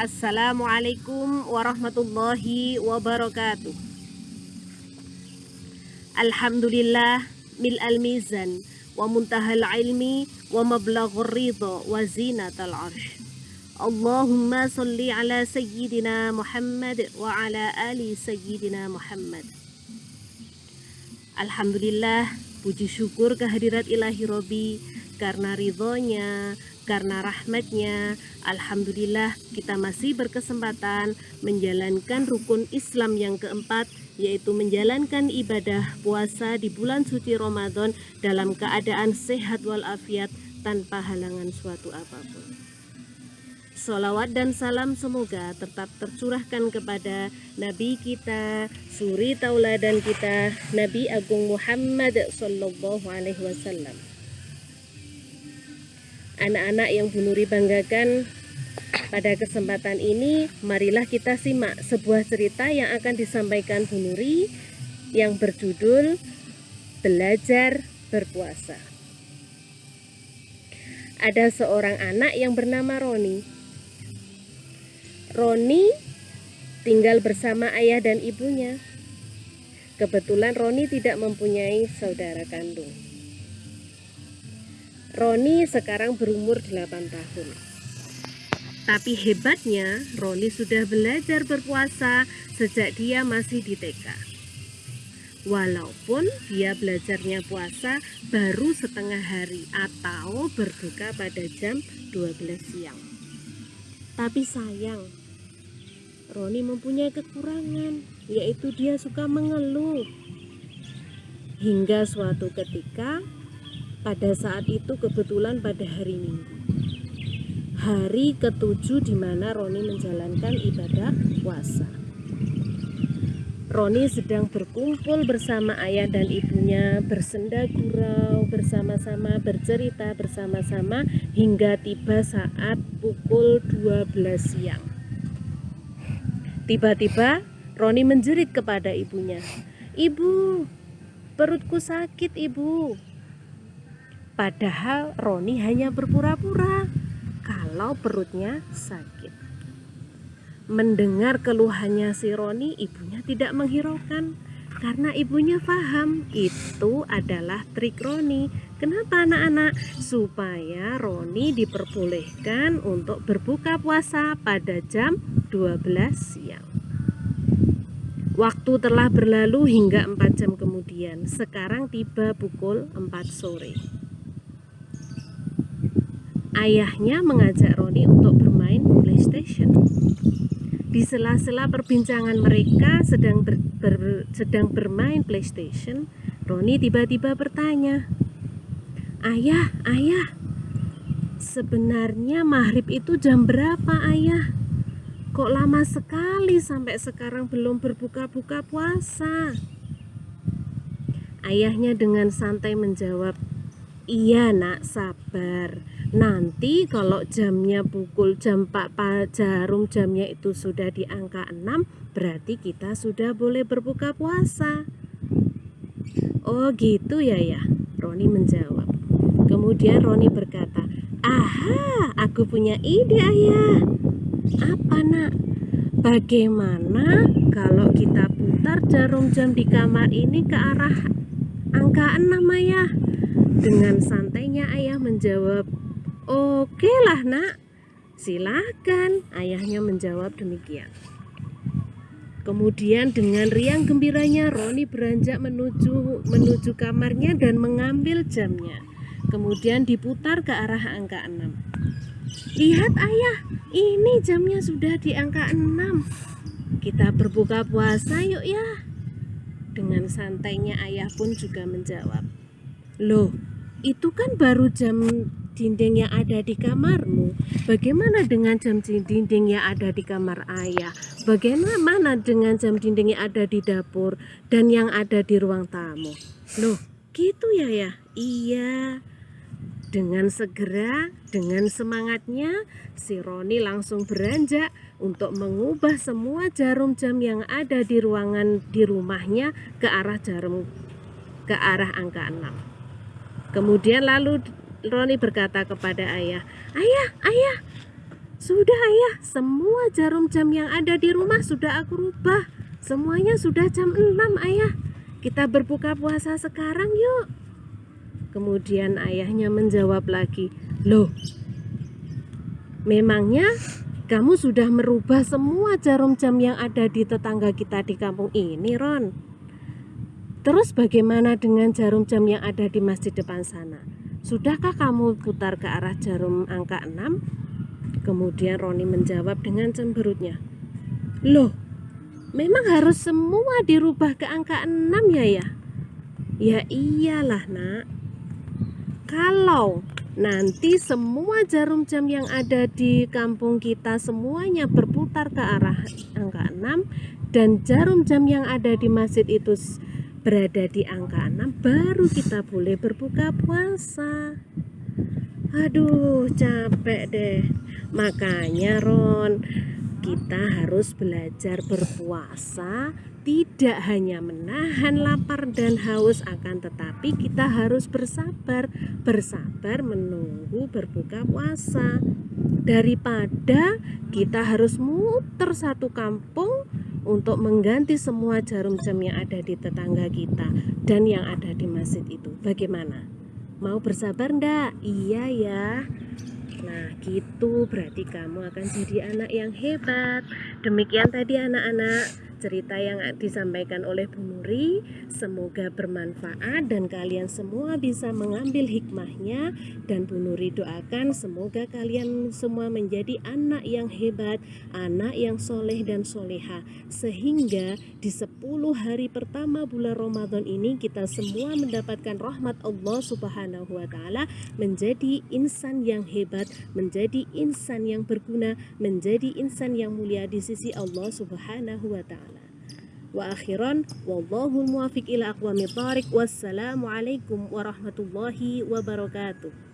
Assalamualaikum warahmatullahi wabarakatuh. Alhamdulillah mil al-mizan wa muntahal ilmi wa mablaghur ridha wa zinatal arsh. Allahumma salli ala sayyidina Muhammad wa ala ali sayyidina Muhammad. Alhamdulillah puji syukur kehadirat ilahi Robi karena ridhonya, karena rahmatnya, Alhamdulillah kita masih berkesempatan menjalankan rukun Islam yang keempat yaitu menjalankan ibadah puasa di bulan suci Ramadan dalam keadaan sehat walafiat tanpa halangan suatu apa pun. Salawat dan salam semoga tetap tercurahkan kepada Nabi kita, suri tauladan kita, Nabi Agung Muhammad Sallallahu Alaihi Wasallam anak-anak yang Bu Nuri banggakan pada kesempatan ini marilah kita simak sebuah cerita yang akan disampaikan Bu Nuri yang berjudul Belajar Berpuasa. Ada seorang anak yang bernama Roni. Roni tinggal bersama ayah dan ibunya. Kebetulan Roni tidak mempunyai saudara kandung. Roni sekarang berumur 8 tahun. Tapi hebatnya, Roni sudah belajar berpuasa sejak dia masih di TK. Walaupun dia belajarnya puasa baru setengah hari atau berbuka pada jam 12 siang. Tapi sayang, Roni mempunyai kekurangan, yaitu dia suka mengeluh. Hingga suatu ketika pada saat itu kebetulan pada hari Minggu. Hari ketujuh di mana Roni menjalankan ibadah puasa. Roni sedang berkumpul bersama ayah dan ibunya, bersenda gurau bersama-sama, bercerita bersama-sama hingga tiba saat pukul 12 siang. Tiba-tiba Roni menjerit kepada ibunya, "Ibu, perutku sakit, Ibu." Padahal Roni hanya berpura-pura kalau perutnya sakit. Mendengar keluhannya si Roni, ibunya tidak menghiraukan karena ibunya paham itu adalah trik Roni. Kenapa anak-anak? Supaya Roni diperbolehkan untuk berbuka puasa pada jam 12 siang. Waktu telah berlalu hingga 4 jam kemudian. Sekarang tiba pukul 4 sore ayahnya mengajak Roni untuk bermain PlayStation. Di sela-sela perbincangan mereka sedang ber, ber, sedang bermain PlayStation, Roni tiba-tiba bertanya, "Ayah, ayah, sebenarnya maghrib itu jam berapa, ayah? Kok lama sekali sampai sekarang belum berbuka-buka puasa?" Ayahnya dengan santai menjawab, "Iya, Nak, sabar." nanti kalau jamnya pukul jam 4 jarum jamnya itu sudah di angka 6 berarti kita sudah boleh berbuka puasa. Oh gitu ya ya? Roni menjawab. Kemudian Roni berkata aha aku punya ide ayah. Apa nak? Bagaimana kalau kita putar jarum jam di kamar ini ke arah angka 6 ayah dengan santainya ayah menjawab Oke lah nak, silahkan ayahnya menjawab demikian. Kemudian dengan riang gembiranya Roni beranjak menuju menuju kamarnya dan mengambil jamnya. Kemudian diputar ke arah angka 6. Lihat ayah, ini jamnya sudah di angka 6. Kita berbuka puasa yuk ya. Dengan santainya ayah pun juga menjawab. Loh, itu kan baru jam dinding yang ada di kamarmu? Bagaimana dengan jam dinding yang ada di kamar ayah? Bagaimana dengan jam dinding yang ada di dapur dan yang ada di ruang tamu? Loh, gitu ya ya? Iya. Dengan segera, dengan semangatnya, si Roni langsung beranjak untuk mengubah semua jarum jam yang ada di ruangan di rumahnya ke arah jarum ke arah angka 6. Kemudian lalu Roni berkata kepada ayah, Ayah, ayah, Sudah ayah, semua jarum jam yang ada di rumah sudah aku rubah. Semuanya sudah jam 6 ayah. Kita berbuka puasa sekarang yuk. Kemudian ayahnya menjawab lagi, Loh, memangnya kamu sudah merubah semua jarum jam yang ada di tetangga kita di kampung ini, Ron? Terus bagaimana dengan jarum jam yang ada di masjid depan sana? Sudahkah kamu putar ke arah jarum angka 6? Kemudian Roni menjawab dengan cemberutnya. Loh, memang harus semua dirubah ke angka 6 ya ya? Ya iyalah nak. Kalau nanti semua jarum jam yang ada di kampung kita semuanya berputar ke arah angka 6 dan jarum jam yang ada di masjid itu berada di angka 6 baru kita boleh berbuka puasa. Aduh, capek deh. Makanya Ron, kita harus belajar berpuasa tidak hanya menahan lapar dan haus akan tetapi kita harus bersabar bersabar menunggu berbuka puasa daripada kita harus muter satu kampung untuk mengganti semua jarum jam yang ada di tetangga kita dan yang ada di masjid itu bagaimana Mau bersabar ndak? Iya ya. Nah, gitu berarti kamu akan jadi anak yang hebat. Demikian tadi anak-anak cerita yang disampaikan oleh Bu Nuri. Semoga bermanfaat dan kalian semua bisa mengambil hikmahnya. Dan Bu Nuri doakan semoga kalian semua menjadi anak yang hebat anak yang soleh dan soleha. Sehingga di 10 hari pertama bulan Ramadan ini kita semua mendapatkan rahmat Allah subhanahu wa ta'ala menjadi insan yang hebat menjadi insan yang berguna menjadi insan yang mulia di sisi Allah subhanahu wa ta'ala wa akhiran wallahu muwafiq ila aqwamit thariq wassalamu alaikum warahmatullahi wabarakatuh